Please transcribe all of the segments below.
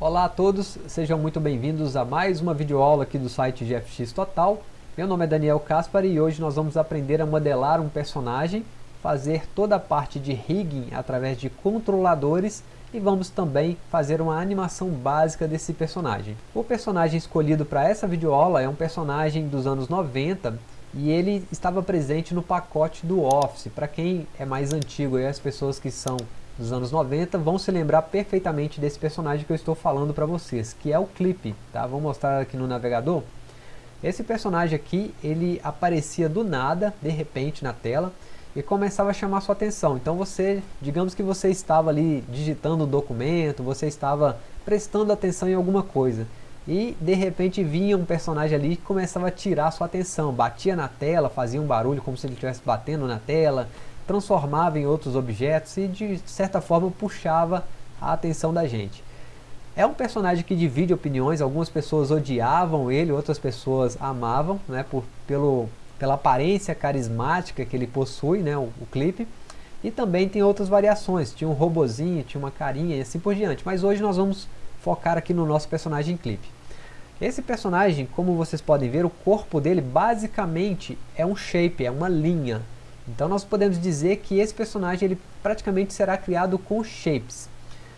Olá a todos, sejam muito bem-vindos a mais uma videoaula aqui do site GFX Total. Meu nome é Daniel Caspar e hoje nós vamos aprender a modelar um personagem, fazer toda a parte de rigging através de controladores e vamos também fazer uma animação básica desse personagem. O personagem escolhido para essa videoaula é um personagem dos anos 90 e ele estava presente no pacote do Office. Para quem é mais antigo e as pessoas que são dos anos 90 vão se lembrar perfeitamente desse personagem que eu estou falando para vocês, que é o Clip, tá? Vou mostrar aqui no navegador. Esse personagem aqui, ele aparecia do nada, de repente na tela, e começava a chamar sua atenção. Então você, digamos que você estava ali digitando um documento, você estava prestando atenção em alguma coisa, e de repente vinha um personagem ali que começava a tirar sua atenção, batia na tela, fazia um barulho como se ele estivesse batendo na tela, transformava em outros objetos e de certa forma puxava a atenção da gente. É um personagem que divide opiniões, algumas pessoas odiavam ele, outras pessoas amavam, né, por, pelo, pela aparência carismática que ele possui, né, o, o clipe. E também tem outras variações, tinha um robozinho, tinha uma carinha e assim por diante. Mas hoje nós vamos focar aqui no nosso personagem clipe. Esse personagem, como vocês podem ver, o corpo dele basicamente é um shape, é uma linha. Então nós podemos dizer que esse personagem ele praticamente será criado com shapes.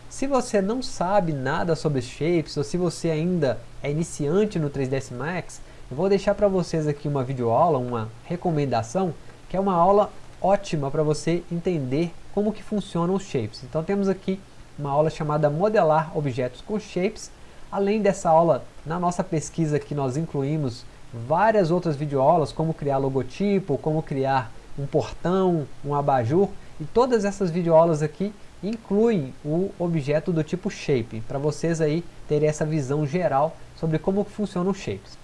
Se você não sabe nada sobre shapes, ou se você ainda é iniciante no 3ds Max, eu vou deixar para vocês aqui uma videoaula, uma recomendação, que é uma aula ótima para você entender como que funcionam os shapes. Então temos aqui uma aula chamada Modelar Objetos com Shapes. Além dessa aula, na nossa pesquisa aqui nós incluímos várias outras videoaulas, como criar logotipo, como criar um portão, um abajur, e todas essas videoaulas aqui incluem o objeto do tipo shape, para vocês aí terem essa visão geral sobre como funcionam os shapes.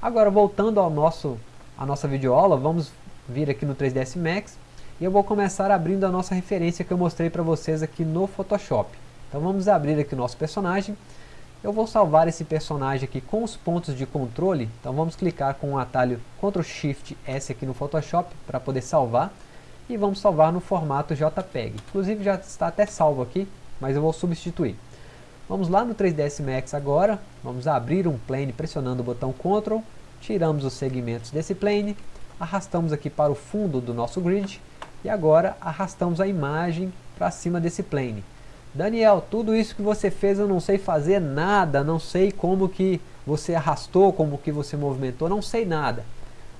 Agora voltando ao nosso, a nossa videoaula, vamos vir aqui no 3ds Max, e eu vou começar abrindo a nossa referência que eu mostrei para vocês aqui no Photoshop. Então vamos abrir aqui o nosso personagem, eu vou salvar esse personagem aqui com os pontos de controle, então vamos clicar com o atalho Ctrl Shift S aqui no Photoshop para poder salvar e vamos salvar no formato JPEG. Inclusive já está até salvo aqui, mas eu vou substituir. Vamos lá no 3ds Max agora, vamos abrir um plane pressionando o botão Ctrl, tiramos os segmentos desse plane, arrastamos aqui para o fundo do nosso grid e agora arrastamos a imagem para cima desse plane. Daniel, tudo isso que você fez eu não sei fazer nada, não sei como que você arrastou, como que você movimentou, não sei nada.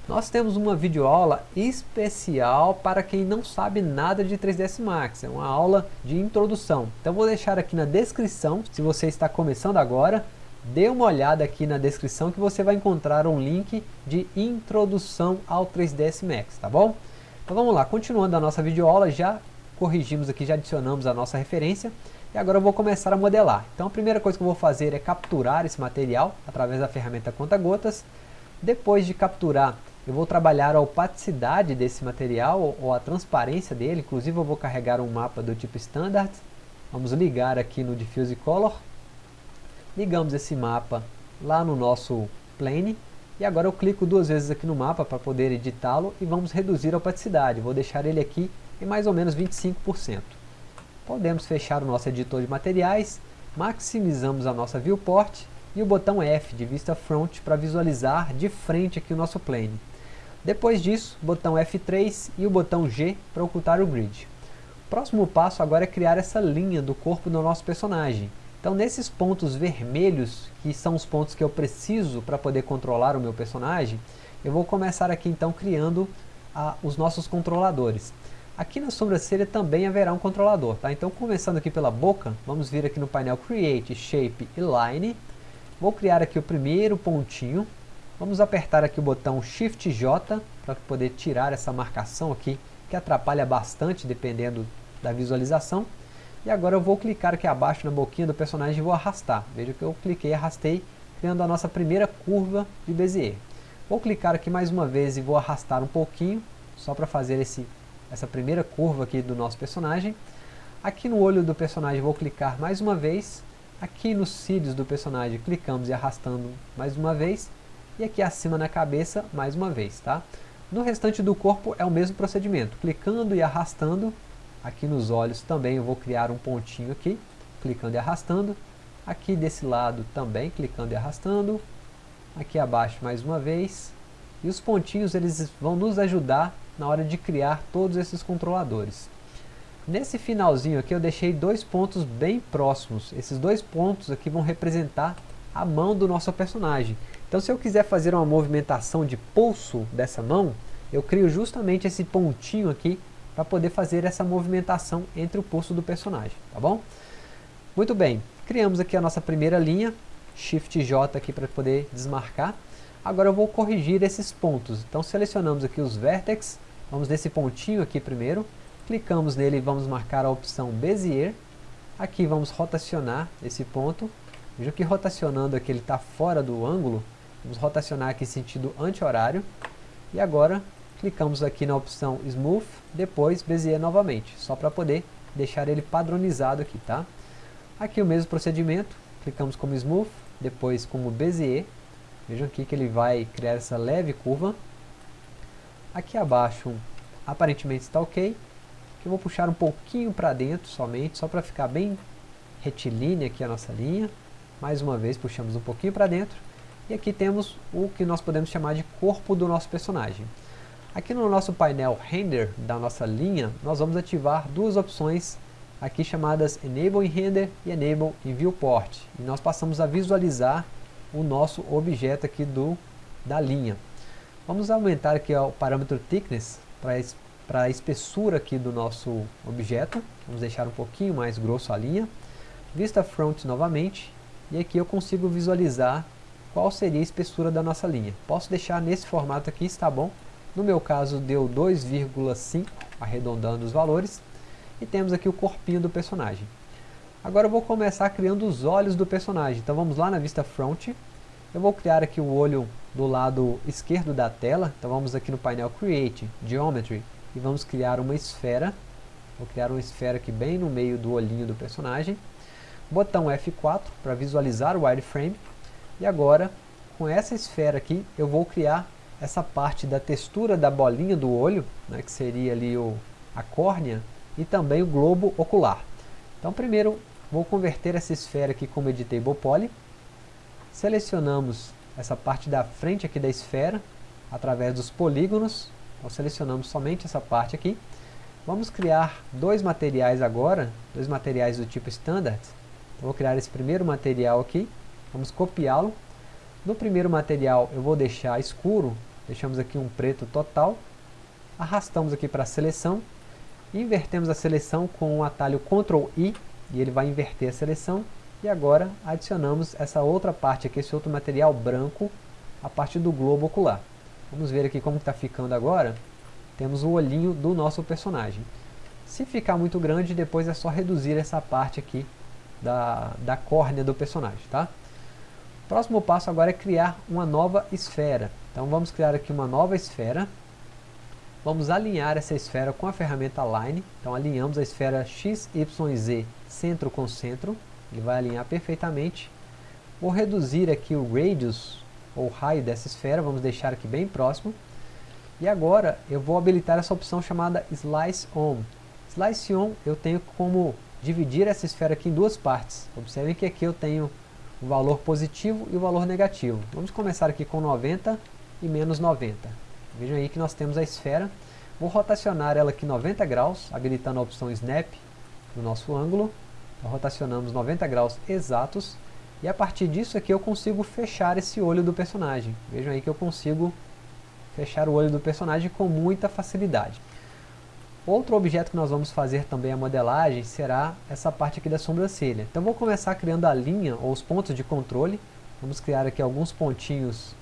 Nós temos uma videoaula especial para quem não sabe nada de 3ds Max, é uma aula de introdução. Então vou deixar aqui na descrição, se você está começando agora, dê uma olhada aqui na descrição que você vai encontrar um link de introdução ao 3ds Max, tá bom? Então vamos lá, continuando a nossa videoaula, já corrigimos aqui, já adicionamos a nossa referência e agora eu vou começar a modelar. Então a primeira coisa que eu vou fazer é capturar esse material através da ferramenta conta-gotas. Depois de capturar, eu vou trabalhar a opacidade desse material ou a transparência dele, inclusive eu vou carregar um mapa do tipo Standard. Vamos ligar aqui no Diffuse Color. Ligamos esse mapa lá no nosso plane. E agora eu clico duas vezes aqui no mapa para poder editá-lo e vamos reduzir a opacidade. Vou deixar ele aqui em mais ou menos 25%. Podemos fechar o nosso editor de materiais, maximizamos a nossa viewport e o botão F de vista front para visualizar de frente aqui o nosso plane. Depois disso, botão F3 e o botão G para ocultar o grid. O próximo passo agora é criar essa linha do corpo do nosso personagem. Então nesses pontos vermelhos, que são os pontos que eu preciso para poder controlar o meu personagem, eu vou começar aqui então criando ah, os nossos controladores. Aqui na sobrancelha também haverá um controlador, tá? Então começando aqui pela boca, vamos vir aqui no painel Create, Shape e Line. Vou criar aqui o primeiro pontinho. Vamos apertar aqui o botão Shift J para poder tirar essa marcação aqui, que atrapalha bastante dependendo da visualização. E agora eu vou clicar aqui abaixo na boquinha do personagem e vou arrastar. Veja que eu cliquei e arrastei, criando a nossa primeira curva de Bezier. Vou clicar aqui mais uma vez e vou arrastar um pouquinho, só para fazer esse essa primeira curva aqui do nosso personagem. Aqui no olho do personagem vou clicar mais uma vez. Aqui nos cílios do personagem clicamos e arrastando mais uma vez. E aqui acima na cabeça mais uma vez, tá? No restante do corpo é o mesmo procedimento. Clicando e arrastando. Aqui nos olhos também eu vou criar um pontinho aqui. Clicando e arrastando. Aqui desse lado também, clicando e arrastando. Aqui abaixo mais uma vez. E os pontinhos eles vão nos ajudar na hora de criar todos esses controladores. Nesse finalzinho aqui eu deixei dois pontos bem próximos. Esses dois pontos aqui vão representar a mão do nosso personagem. Então se eu quiser fazer uma movimentação de pulso dessa mão, eu crio justamente esse pontinho aqui para poder fazer essa movimentação entre o pulso do personagem, tá bom? Muito bem, criamos aqui a nossa primeira linha, Shift J aqui para poder desmarcar. Agora eu vou corrigir esses pontos, então selecionamos aqui os vértices, vamos nesse pontinho aqui primeiro, clicamos nele e vamos marcar a opção Bezier, aqui vamos rotacionar esse ponto, veja que rotacionando aqui ele está fora do ângulo, vamos rotacionar aqui sentido anti-horário, e agora clicamos aqui na opção Smooth, depois Bezier novamente, só para poder deixar ele padronizado aqui, tá? Aqui o mesmo procedimento, clicamos como Smooth, depois como Bezier, vejam aqui que ele vai criar essa leve curva. Aqui abaixo, aparentemente está ok, eu vou puxar um pouquinho para dentro somente, só para ficar bem retilínea aqui a nossa linha. Mais uma vez puxamos um pouquinho para dentro, e aqui temos o que nós podemos chamar de corpo do nosso personagem. Aqui no nosso painel Render da nossa linha, nós vamos ativar duas opções aqui chamadas Enable in Render e Enable in Viewport. E nós passamos a visualizar o nosso objeto aqui do, da linha. Vamos aumentar aqui o parâmetro Thickness para a espessura aqui do nosso objeto. Vamos deixar um pouquinho mais grosso a linha. Vista Front novamente. E aqui eu consigo visualizar qual seria a espessura da nossa linha. Posso deixar nesse formato aqui, está bom. No meu caso deu 2,5, arredondando os valores e temos aqui o corpinho do personagem. Agora eu vou começar criando os olhos do personagem. Então vamos lá na vista front. Eu vou criar aqui o olho do lado esquerdo da tela. Então vamos aqui no painel Create, Geometry, e vamos criar uma esfera. Vou criar uma esfera aqui bem no meio do olhinho do personagem. Botão F4 para visualizar o wireframe. E agora, com essa esfera aqui, eu vou criar essa parte da textura da bolinha do olho, né, que seria ali o, a córnea, e também o globo ocular. Então primeiro vou converter essa esfera aqui como Editable Poly. Selecionamos essa parte da frente aqui da esfera, através dos polígonos. Então selecionamos somente essa parte aqui. Vamos criar dois materiais agora, dois materiais do tipo Standard. Então, vou criar esse primeiro material aqui, vamos copiá-lo. No primeiro material eu vou deixar escuro, deixamos aqui um preto total. Arrastamos aqui para a seleção Invertemos a seleção com o atalho Ctrl I, e ele vai inverter a seleção. E agora adicionamos essa outra parte aqui, esse outro material branco, a parte do globo ocular. Vamos ver aqui como está ficando agora. Temos o olhinho do nosso personagem. Se ficar muito grande, depois é só reduzir essa parte aqui da, da córnea do personagem, tá? Próximo passo agora é criar uma nova esfera. Então vamos criar aqui uma nova esfera. Vamos alinhar essa esfera com a ferramenta Align. Então alinhamos a esfera X, Y, Z centro com centro. Ele vai alinhar perfeitamente. Vou reduzir aqui o radius, ou raio dessa esfera. Vamos deixar aqui bem próximo. E agora eu vou habilitar essa opção chamada Slice On. Slice On eu tenho como dividir essa esfera aqui em duas partes. Observem que aqui eu tenho o valor positivo e o valor negativo. Vamos começar aqui com 90 e menos 90. Vejam aí que nós temos a esfera. Vou rotacionar ela aqui 90 graus, habilitando a opção Snap no nosso ângulo. Então, rotacionamos 90 graus exatos. E a partir disso aqui eu consigo fechar esse olho do personagem. Vejam aí que eu consigo fechar o olho do personagem com muita facilidade. Outro objeto que nós vamos fazer também a modelagem será essa parte aqui da sobrancelha. Então vou começar criando a linha ou os pontos de controle. Vamos criar aqui alguns pontinhos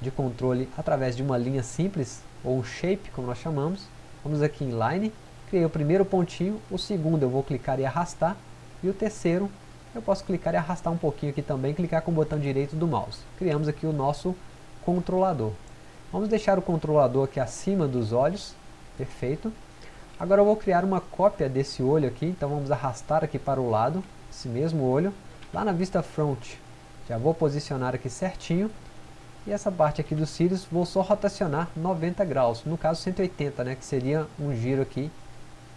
de controle através de uma linha simples, ou um shape, como nós chamamos. Vamos aqui em Line, criei o primeiro pontinho, o segundo eu vou clicar e arrastar, e o terceiro eu posso clicar e arrastar um pouquinho aqui também, clicar com o botão direito do mouse. Criamos aqui o nosso controlador. Vamos deixar o controlador aqui acima dos olhos, perfeito. Agora eu vou criar uma cópia desse olho aqui, então vamos arrastar aqui para o lado, esse mesmo olho. Lá na vista front, já vou posicionar aqui certinho, e essa parte aqui dos cílios vou só rotacionar 90 graus, no caso 180, né, que seria um giro aqui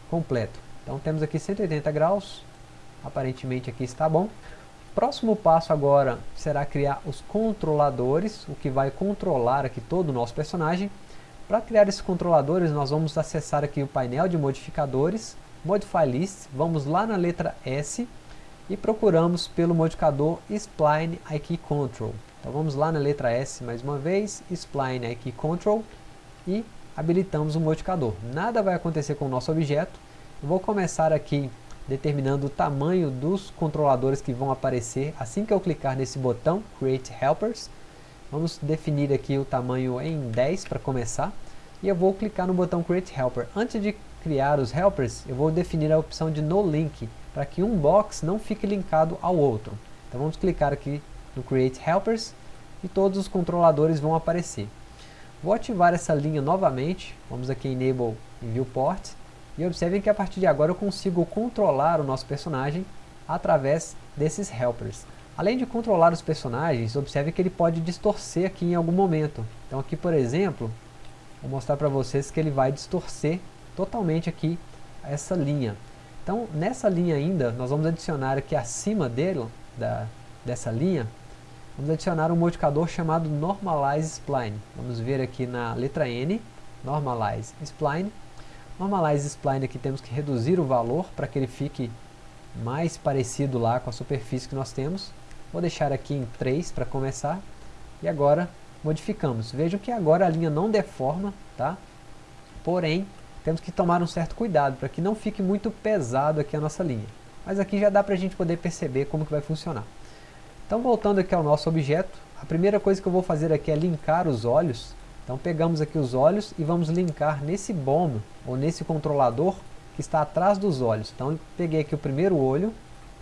completo. Então temos aqui 180 graus, aparentemente aqui está bom. Próximo passo agora será criar os controladores, o que vai controlar aqui todo o nosso personagem. Para criar esses controladores, nós vamos acessar aqui o painel de modificadores, Modify List, vamos lá na letra S e procuramos pelo modificador Spline IK Control. Então vamos lá na letra S mais uma vez, Spline IK Control e habilitamos o modificador. Nada vai acontecer com o nosso objeto. Eu vou começar aqui determinando o tamanho dos controladores que vão aparecer assim que eu clicar nesse botão Create Helpers. Vamos definir aqui o tamanho em 10 para começar. E eu vou clicar no botão Create Helper. Antes de criar os helpers, eu vou definir a opção de No Link, para que um box não fique linkado ao outro. Então vamos clicar aqui no Create Helpers e todos os controladores vão aparecer. Vou ativar essa linha novamente, vamos aqui em Enable Viewport, e observem que a partir de agora eu consigo controlar o nosso personagem através desses helpers. Além de controlar os personagens, observe que ele pode distorcer aqui em algum momento. Então aqui, por exemplo, vou mostrar para vocês que ele vai distorcer totalmente aqui essa linha. Então, nessa linha ainda, nós vamos adicionar aqui acima dele, da, dessa linha, vamos adicionar um modificador chamado Normalize Spline. Vamos ver aqui na letra N, Normalize Spline. Normalize Spline aqui temos que reduzir o valor para que ele fique mais parecido lá com a superfície que nós temos. Vou deixar aqui em 3 para começar. E agora modificamos. Vejam que agora a linha não deforma, tá? Porém, temos que tomar um certo cuidado para que não fique muito pesado aqui a nossa linha. Mas aqui já dá para a gente poder perceber como que vai funcionar. Então voltando aqui ao nosso objeto, a primeira coisa que eu vou fazer aqui é linkar os olhos. Então pegamos aqui os olhos e vamos linkar nesse bomb, ou nesse controlador, que está atrás dos olhos. Então peguei aqui o primeiro olho,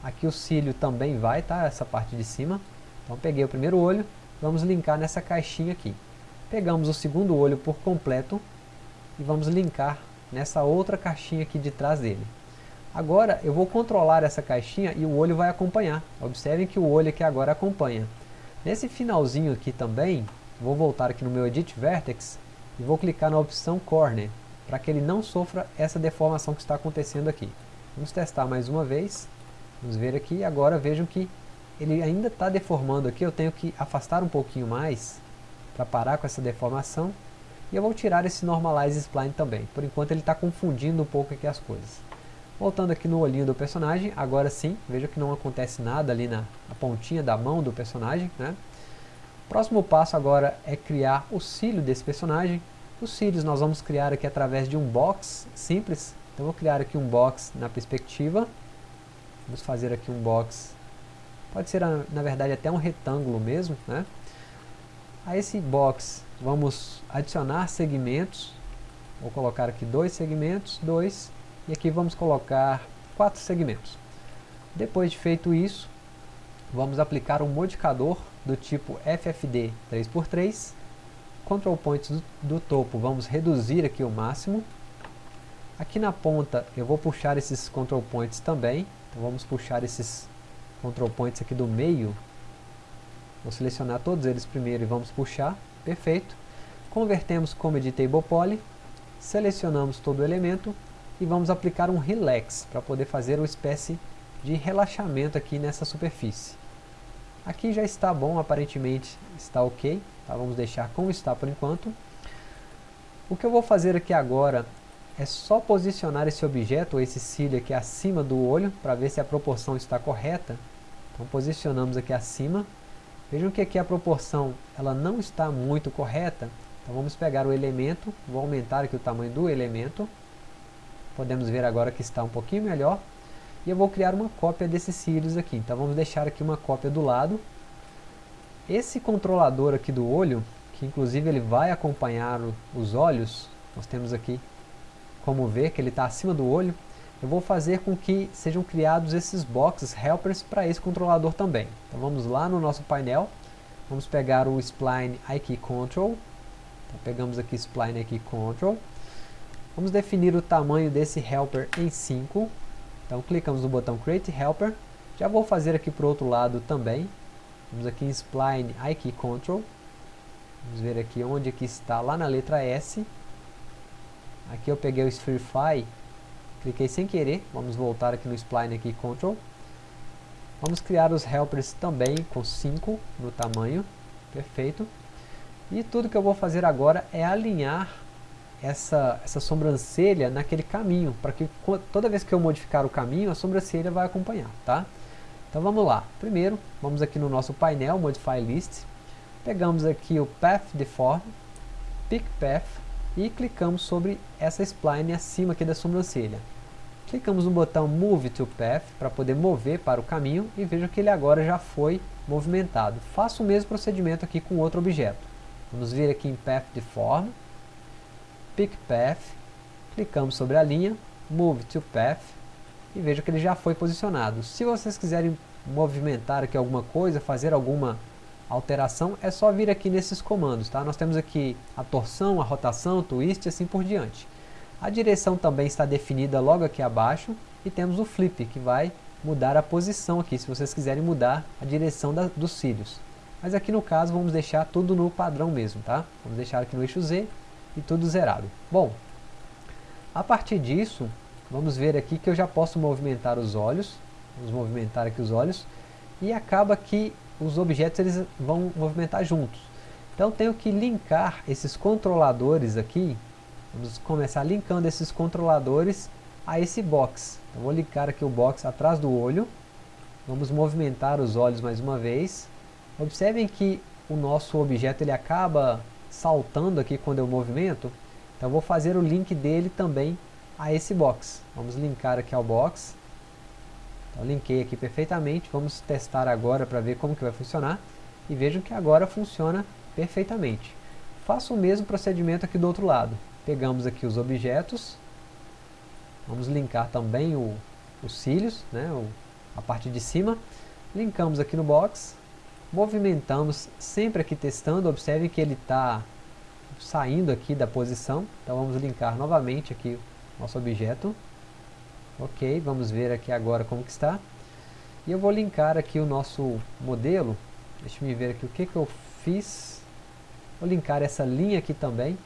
Aqui o cílio também vai, tá? Essa parte de cima. Então peguei o primeiro olho, vamos linkar nessa caixinha aqui. Pegamos o segundo olho por completo e vamos linkar nessa outra caixinha aqui de trás dele. Agora eu vou controlar essa caixinha e o olho vai acompanhar. Observem que o olho aqui agora acompanha. Nesse finalzinho aqui também, vou voltar aqui no meu Edit Vertex e vou clicar na opção Corner, para que ele não sofra essa deformação que está acontecendo aqui. Vamos testar mais uma vez. Vamos ver aqui, agora vejam que ele ainda está deformando aqui, eu tenho que afastar um pouquinho mais para parar com essa deformação. E eu vou tirar esse Normalize Spline também, por enquanto ele está confundindo um pouco aqui as coisas. Voltando aqui no olhinho do personagem, agora sim, veja que não acontece nada ali na, na pontinha da mão do personagem. Né? Próximo passo agora é criar o cílio desse personagem. Os cílios nós vamos criar aqui através de um box simples. Então vou criar aqui um box na perspectiva. Vamos fazer aqui um box, pode ser na verdade até um retângulo mesmo, né? A esse box vamos adicionar segmentos, vou colocar aqui dois segmentos, dois, e aqui vamos colocar quatro segmentos. Depois de feito isso, vamos aplicar um modificador do tipo FFD 3x3, Control Points do, do topo vamos reduzir aqui o máximo, aqui na ponta eu vou puxar esses Control Points também, então vamos puxar esses control points aqui do meio. Vou selecionar todos eles primeiro e vamos puxar. Perfeito. Convertemos como editable poly. Selecionamos todo o elemento e vamos aplicar um relax para poder fazer uma espécie de relaxamento aqui nessa superfície. Aqui já está bom, aparentemente está ok. Tá? Vamos deixar como está por enquanto. O que eu vou fazer aqui agora é só posicionar esse objeto, ou esse cílio aqui acima do olho, para ver se a proporção está correta. Então posicionamos aqui acima. Vejam que aqui a proporção ela não está muito correta. Então vamos pegar o elemento, vou aumentar aqui o tamanho do elemento. Podemos ver agora que está um pouquinho melhor. E eu vou criar uma cópia desses cílios aqui. Então vamos deixar aqui uma cópia do lado. Esse controlador aqui do olho, que inclusive ele vai acompanhar os olhos, nós temos aqui como ver que ele está acima do olho, eu vou fazer com que sejam criados esses boxes helpers para esse controlador também. Então vamos lá no nosso painel, vamos pegar o Spline IK Control, então, pegamos aqui Spline IK Control, vamos definir o tamanho desse helper em 5, então clicamos no botão Create Helper, já vou fazer aqui para o outro lado também, vamos aqui em Spline IK Control, vamos ver aqui onde aqui está, lá na letra S, Aqui eu peguei o Spherify, cliquei sem querer, vamos voltar aqui no Spline aqui, Control. Vamos criar os helpers também com 5 no tamanho, perfeito. E tudo que eu vou fazer agora é alinhar essa, essa sobrancelha naquele caminho, para que toda vez que eu modificar o caminho, a sobrancelha vai acompanhar, tá? Então vamos lá. Primeiro, vamos aqui no nosso painel, Modify List, pegamos aqui o Path Deform, Pick Path e clicamos sobre essa spline acima aqui da sobrancelha. Clicamos no botão Move to Path para poder mover para o caminho e veja que ele agora já foi movimentado. Faça o mesmo procedimento aqui com outro objeto. Vamos vir aqui em Path Deform, Pick Path, clicamos sobre a linha, Move to Path, e veja que ele já foi posicionado. Se vocês quiserem movimentar aqui alguma coisa, fazer alguma alteração, é só vir aqui nesses comandos. Tá? Nós temos aqui a torção, a rotação, o twist e assim por diante. A direção também está definida logo aqui abaixo, e temos o flip, que vai mudar a posição aqui, se vocês quiserem mudar a direção da, dos cílios. Mas aqui no caso vamos deixar tudo no padrão mesmo, tá? Vamos deixar aqui no eixo Z, e tudo zerado. Bom, a partir disso, vamos ver aqui que eu já posso movimentar os olhos, vamos movimentar aqui os olhos, e acaba que os objetos eles vão movimentar juntos. Então tenho que linkar esses controladores aqui, vamos começar linkando esses controladores a esse box. Então, vou linkar aqui o box atrás do olho, vamos movimentar os olhos mais uma vez. Observem que o nosso objeto ele acaba saltando aqui quando eu movimento, então vou fazer o link dele também a esse box. Vamos linkar aqui ao box. Então linkei aqui perfeitamente, vamos testar agora para ver como que vai funcionar. E vejam que agora funciona perfeitamente. Faço o mesmo procedimento aqui do outro lado. Pegamos aqui os objetos, vamos linkar também o, os cílios, né, o, a parte de cima. Linkamos aqui no box, movimentamos, sempre aqui testando, observem que ele está saindo aqui da posição, então vamos linkar novamente aqui o nosso objeto, ok, vamos ver aqui agora como que está, e eu vou linkar aqui o nosso modelo, deixa eu ver aqui o que que eu fiz, vou linkar essa linha aqui também,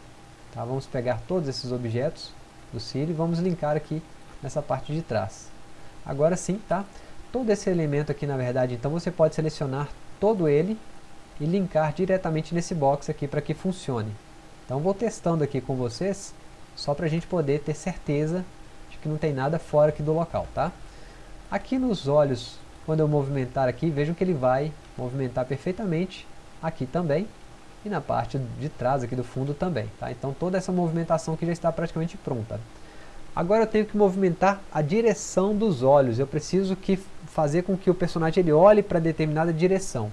tá? vamos pegar todos esses objetos do Siri e vamos linkar aqui nessa parte de trás. Agora sim, tá? Todo esse elemento aqui, na verdade, então você pode selecionar todo ele e linkar diretamente nesse box aqui para que funcione. Então vou testando aqui com vocês, só para a gente poder ter certeza de que não tem nada fora aqui do local, tá? Aqui nos olhos, quando eu movimentar aqui, vejam que ele vai movimentar perfeitamente aqui também e na parte de trás aqui do fundo também, tá? Então toda essa movimentação aqui já está praticamente pronta. Agora eu tenho que movimentar a direção dos olhos, eu preciso que fazer com que o personagem ele olhe para determinada direção.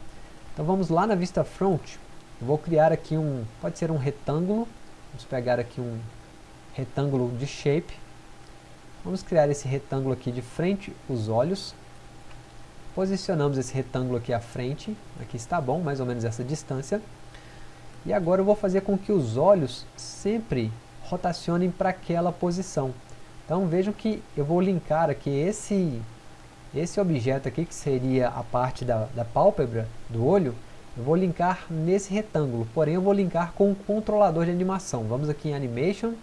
Então vamos lá na vista front, eu vou criar aqui um, pode ser um retângulo, vamos pegar aqui um retângulo de shape, vamos criar esse retângulo aqui de frente os olhos, posicionamos esse retângulo aqui à frente, aqui está bom, mais ou menos essa distância, e agora eu vou fazer com que os olhos sempre rotacionem para aquela posição. Então vejam que eu vou linkar aqui esse, esse objeto aqui, que seria a parte da, da pálpebra do olho, eu vou linkar nesse retângulo, porém eu vou linkar com o controlador de animação. Vamos aqui em Animation,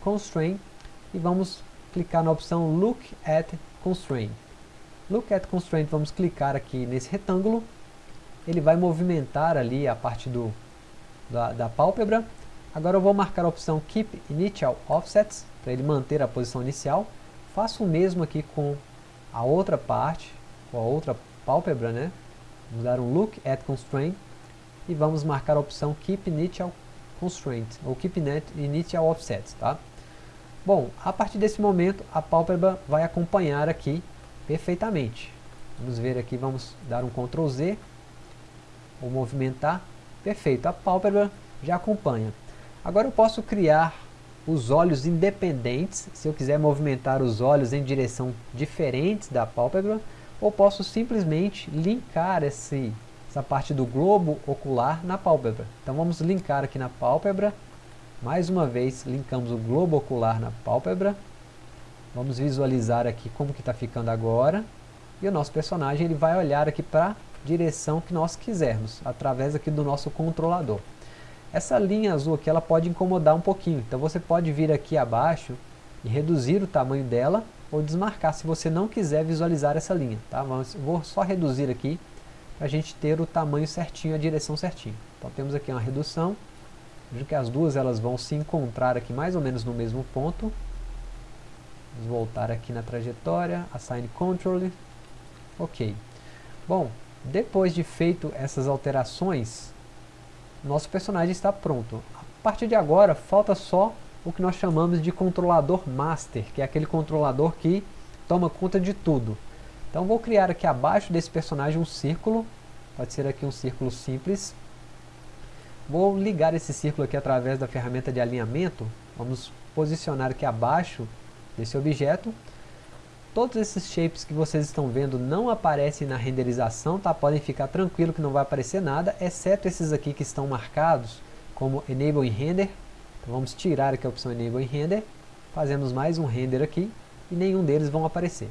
Constraint, e vamos clicar na opção Look at Constraint. Look at Constraint, vamos clicar aqui nesse retângulo, ele vai movimentar ali a parte do, da, da pálpebra. Agora eu vou marcar a opção Keep Initial Offsets, para ele manter a posição inicial. Faço o mesmo aqui com a outra parte, com a outra pálpebra, né? Vamos dar um Look at Constraint e vamos marcar a opção Keep Initial Constraint, ou Keep Initial Offsets, tá? Bom, a partir desse momento a pálpebra vai acompanhar aqui perfeitamente. Vamos ver aqui, vamos dar um Ctrl Z, ou movimentar, perfeito, a pálpebra já acompanha. Agora eu posso criar os olhos independentes, se eu quiser movimentar os olhos em direção diferentes da pálpebra, ou posso simplesmente linkar esse, essa parte do globo ocular na pálpebra. Então vamos linkar aqui na pálpebra, mais uma vez linkamos o globo ocular na pálpebra, vamos visualizar aqui como que está ficando agora, e o nosso personagem ele vai olhar aqui para a direção que nós quisermos, através aqui do nosso controlador. Essa linha azul aqui ela pode incomodar um pouquinho, então você pode vir aqui abaixo e reduzir o tamanho dela, ou desmarcar se você não quiser visualizar essa linha. Tá? Vamos, vou só reduzir aqui para a gente ter o tamanho certinho, a direção certinho. Então temos aqui uma redução, veja que as duas elas vão se encontrar aqui mais ou menos no mesmo ponto. Vamos voltar aqui na trajetória, Assign Control, ok. Bom, depois de feito essas alterações, nosso personagem está pronto. A partir de agora, falta só o que nós chamamos de controlador master, que é aquele controlador que toma conta de tudo. Então vou criar aqui abaixo desse personagem um círculo, pode ser aqui um círculo simples. Vou ligar esse círculo aqui através da ferramenta de alinhamento, vamos posicionar aqui abaixo desse objeto. Todos esses shapes que vocês estão vendo não aparecem na renderização, tá? podem ficar tranquilo que não vai aparecer nada, exceto esses aqui que estão marcados como Enable in Render, então vamos tirar aqui a opção Enable em Render, fazemos mais um render aqui e nenhum deles vão aparecer.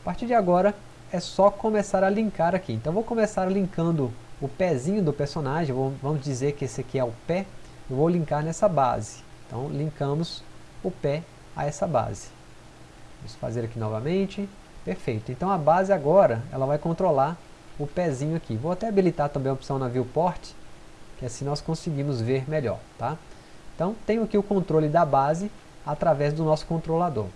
A partir de agora é só começar a linkar aqui. Então vou começar linkando o pezinho do personagem, vamos dizer que esse aqui é o pé, eu vou linkar nessa base. Então linkamos o pé a essa base. Vamos fazer aqui novamente, perfeito. Então a base agora, ela vai controlar o pezinho aqui. Vou até habilitar também a opção na viewport, que assim nós conseguimos ver melhor, tá? Então, tenho aqui o controle da base através do nosso controlador.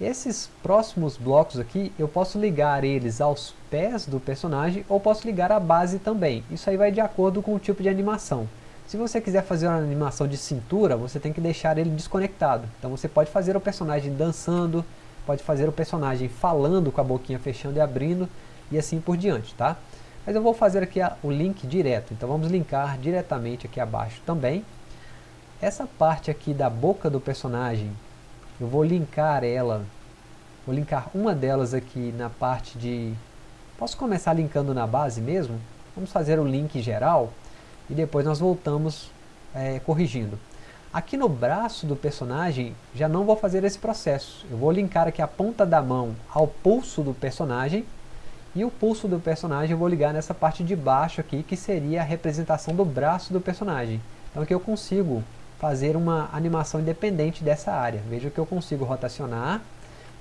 Esses próximos blocos aqui, eu posso ligar eles aos pés do personagem ou posso ligar à base também. Isso aí vai de acordo com o tipo de animação. Se você quiser fazer uma animação de cintura, você tem que deixar ele desconectado. Então você pode fazer o personagem dançando, pode fazer o personagem falando com a boquinha fechando e abrindo e assim por diante, tá? Mas eu vou fazer aqui o link direto, então vamos linkar diretamente aqui abaixo também. Essa parte aqui da boca do personagem, eu vou linkar ela, vou linkar uma delas aqui na parte de... Posso começar linkando na base mesmo? Vamos fazer o link geral e depois nós voltamos é, corrigindo. Aqui no braço do personagem, já não vou fazer esse processo. Eu vou linkar aqui a ponta da mão ao pulso do personagem e o pulso do personagem eu vou ligar nessa parte de baixo aqui, que seria a representação do braço do personagem. Então aqui eu consigo fazer uma animação independente dessa área. Veja que eu consigo rotacionar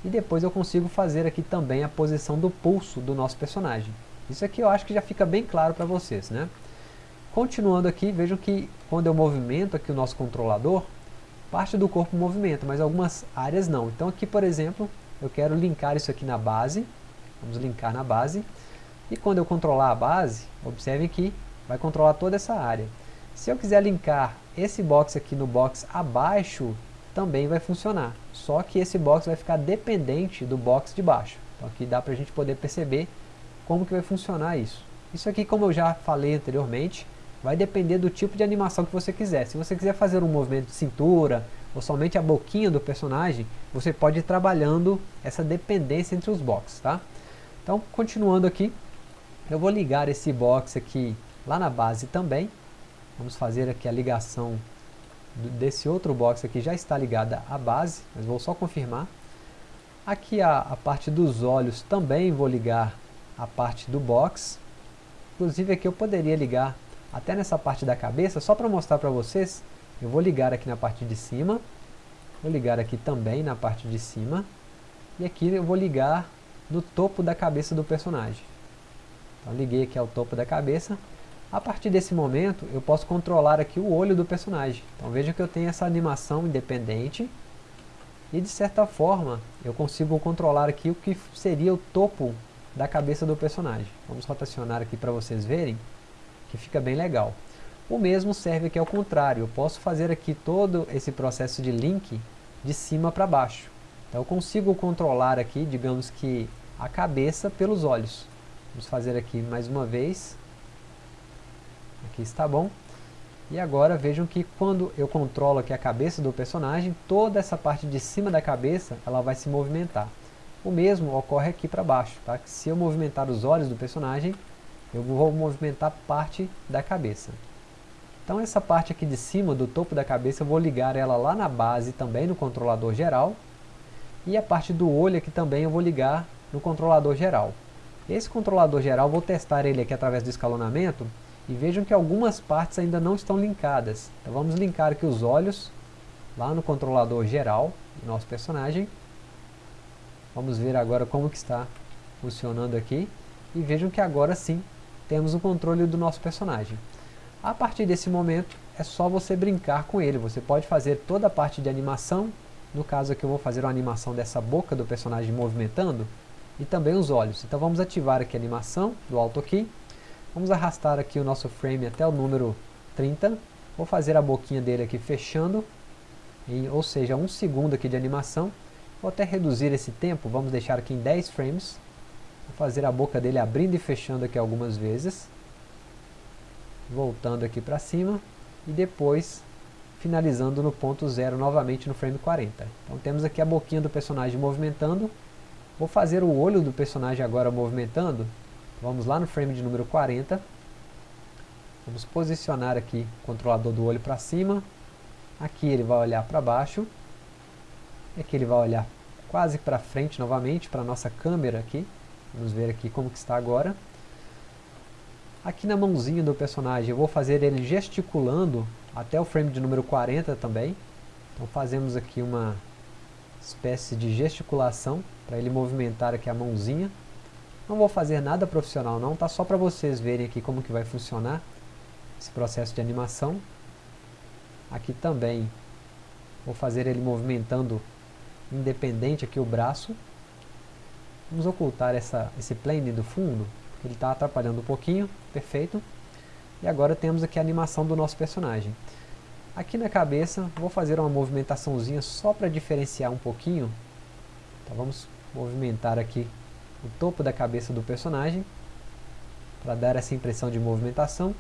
e depois eu consigo fazer aqui também a posição do pulso do nosso personagem. Isso aqui eu acho que já fica bem claro para vocês, né? Continuando aqui, vejam que quando eu movimento aqui o nosso controlador, parte do corpo movimenta, mas algumas áreas não. Então aqui, por exemplo, eu quero linkar isso aqui na base, vamos linkar na base, e quando eu controlar a base, observem que vai controlar toda essa área. Se eu quiser linkar esse box aqui no box abaixo, também vai funcionar. Só que esse box vai ficar dependente do box de baixo. Então aqui dá para a gente poder perceber como que vai funcionar isso. Isso aqui, como eu já falei anteriormente, vai depender do tipo de animação que você quiser. Se você quiser fazer um movimento de cintura, ou somente a boquinha do personagem, você pode ir trabalhando essa dependência entre os boxes, tá? Então, continuando aqui, eu vou ligar esse box aqui lá na base também, Vamos fazer aqui a ligação desse outro box aqui, já está ligada à base, mas vou só confirmar. Aqui a, a parte dos olhos também vou ligar a parte do box. Inclusive aqui eu poderia ligar até nessa parte da cabeça, só para mostrar para vocês, eu vou ligar aqui na parte de cima, vou ligar aqui também na parte de cima, e aqui eu vou ligar no topo da cabeça do personagem. Então liguei aqui ao topo da cabeça, a partir desse momento, eu posso controlar aqui o olho do personagem. Então veja que eu tenho essa animação independente e de certa forma eu consigo controlar aqui o que seria o topo da cabeça do personagem. Vamos rotacionar aqui para vocês verem que fica bem legal. O mesmo serve aqui ao contrário, eu posso fazer aqui todo esse processo de link de cima para baixo. Então eu consigo controlar aqui, digamos que a cabeça pelos olhos. Vamos fazer aqui mais uma vez aqui está bom. E agora vejam que quando eu controlo aqui a cabeça do personagem, toda essa parte de cima da cabeça ela vai se movimentar. O mesmo ocorre aqui para baixo, tá? Se eu movimentar os olhos do personagem, eu vou movimentar parte da cabeça. Então essa parte aqui de cima, do topo da cabeça, eu vou ligar ela lá na base também no controlador geral. E a parte do olho aqui também eu vou ligar no controlador geral. Esse controlador geral, vou testar ele aqui através do escalonamento, e vejam que algumas partes ainda não estão linkadas. Então vamos linkar aqui os olhos, lá no controlador geral do nosso personagem. Vamos ver agora como que está funcionando aqui. E vejam que agora sim temos o controle do nosso personagem. A partir desse momento é só você brincar com ele. Você pode fazer toda a parte de animação. No caso aqui eu vou fazer uma animação dessa boca do personagem movimentando. E também os olhos. Então vamos ativar aqui a animação do Auto Key. Vamos arrastar aqui o nosso frame até o número 30. Vou fazer a boquinha dele aqui fechando. Ou seja, um segundo aqui de animação. Vou até reduzir esse tempo. Vamos deixar aqui em 10 frames. Vou fazer a boca dele abrindo e fechando aqui algumas vezes voltando aqui para cima e depois finalizando no ponto zero novamente no frame 40. Então temos aqui a boquinha do personagem movimentando. Vou fazer o olho do personagem agora movimentando. Vamos lá no frame de número 40. Vamos posicionar aqui o controlador do olho para cima. Aqui ele vai olhar para baixo. Aqui ele vai olhar quase para frente novamente, para a nossa câmera aqui. Vamos ver aqui como que está agora. Aqui na mãozinha do personagem eu vou fazer ele gesticulando até o frame de número 40 também. Então fazemos aqui uma espécie de gesticulação para ele movimentar aqui a mãozinha. Não vou fazer nada profissional não, tá só para vocês verem aqui como que vai funcionar esse processo de animação. Aqui também vou fazer ele movimentando independente aqui o braço. Vamos ocultar essa, esse plane do fundo ele está atrapalhando um pouquinho, perfeito. E agora temos aqui a animação do nosso personagem. Aqui na cabeça, vou fazer uma movimentaçãozinha só para diferenciar um pouquinho. Então vamos movimentar aqui o topo da cabeça do personagem, para dar essa impressão de movimentação.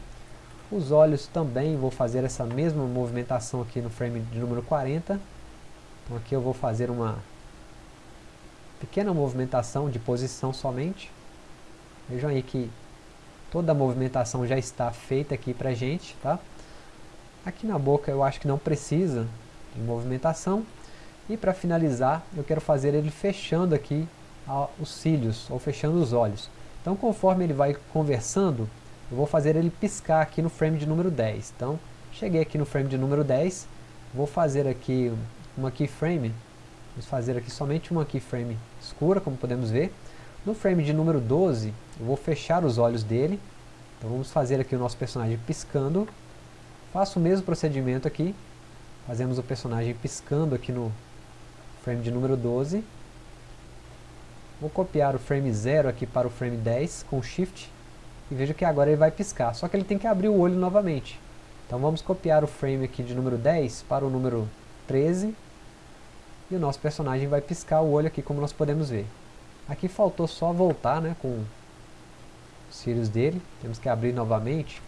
Os olhos também vou fazer essa mesma movimentação aqui no frame de número 40. Então aqui eu vou fazer uma pequena movimentação de posição somente. Vejam aí que toda a movimentação já está feita aqui pra gente, tá? Aqui na boca eu acho que não precisa de movimentação. E para finalizar, eu quero fazer ele fechando aqui os cílios, ou fechando os olhos. Então conforme ele vai conversando, eu vou fazer ele piscar aqui no frame de número 10. Então, cheguei aqui no frame de número 10, vou fazer aqui uma keyframe, vamos fazer aqui somente uma keyframe escura, como podemos ver. No frame de número 12, eu vou fechar os olhos dele. Então vamos fazer aqui o nosso personagem piscando. Faço o mesmo procedimento aqui. Fazemos o personagem piscando aqui no frame de número 12. Vou copiar o frame 0 aqui para o frame 10 com Shift. E veja que agora ele vai piscar. Só que ele tem que abrir o olho novamente. Então vamos copiar o frame aqui de número 10 para o número 13. E o nosso personagem vai piscar o olho aqui como nós podemos ver. Aqui faltou só voltar né, com os cílios dele. Temos que abrir novamente.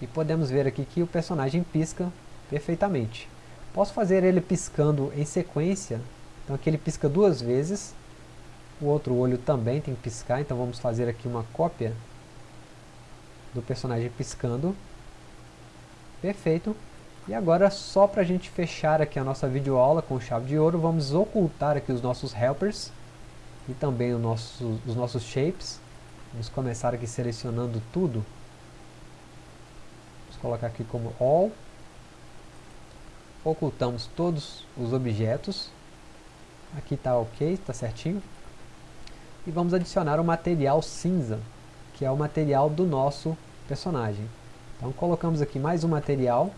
E podemos ver aqui que o personagem pisca perfeitamente. Posso fazer ele piscando em sequência. Então aqui ele pisca duas vezes. O outro olho também tem que piscar. Então vamos fazer aqui uma cópia do personagem piscando. Perfeito. E agora só para a gente fechar aqui a nossa videoaula com chave de ouro, vamos ocultar aqui os nossos helpers e também nosso, os nossos shapes. Vamos começar aqui selecionando tudo. Vamos colocar aqui como All. Ocultamos todos os objetos. Aqui está ok, está certinho. E vamos adicionar o material cinza, que é o material do nosso personagem. Então colocamos aqui mais um material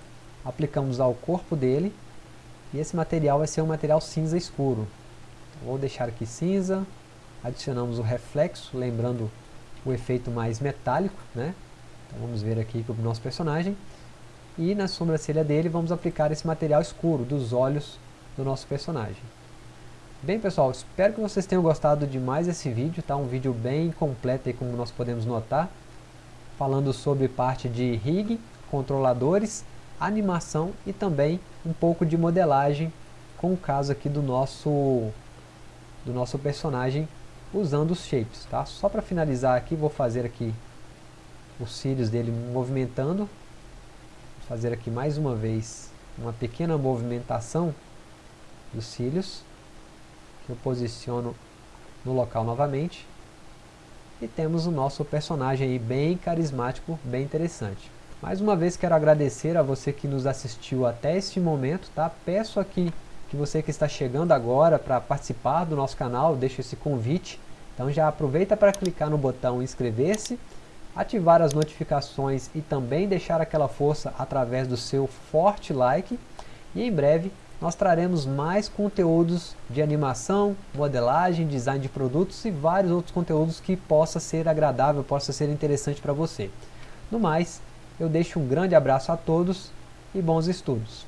aplicamos ao corpo dele e esse material vai ser um material cinza escuro. Vou deixar aqui cinza, adicionamos o reflexo, lembrando o efeito mais metálico, né? Então vamos ver aqui o nosso personagem. E na sobrancelha dele vamos aplicar esse material escuro dos olhos do nosso personagem. Bem pessoal, espero que vocês tenham gostado de mais esse vídeo, tá? Um vídeo bem completo aí, como nós podemos notar, falando sobre parte de rig, controladores animação e também um pouco de modelagem com o caso aqui do nosso do nosso personagem usando os shapes, tá? Só para finalizar aqui, vou fazer aqui os cílios dele movimentando. Vou fazer aqui mais uma vez uma pequena movimentação dos cílios. Eu posiciono no local novamente. E temos o nosso personagem aí bem carismático, bem interessante. Mais uma vez quero agradecer a você que nos assistiu até este momento, tá? Peço aqui que você que está chegando agora para participar do nosso canal, deixo esse convite. Então já aproveita para clicar no botão inscrever-se, ativar as notificações e também deixar aquela força através do seu forte like. E em breve nós traremos mais conteúdos de animação, modelagem, design de produtos e vários outros conteúdos que possa ser agradável, possa ser interessante para você. No mais, eu deixo um grande abraço a todos e bons estudos.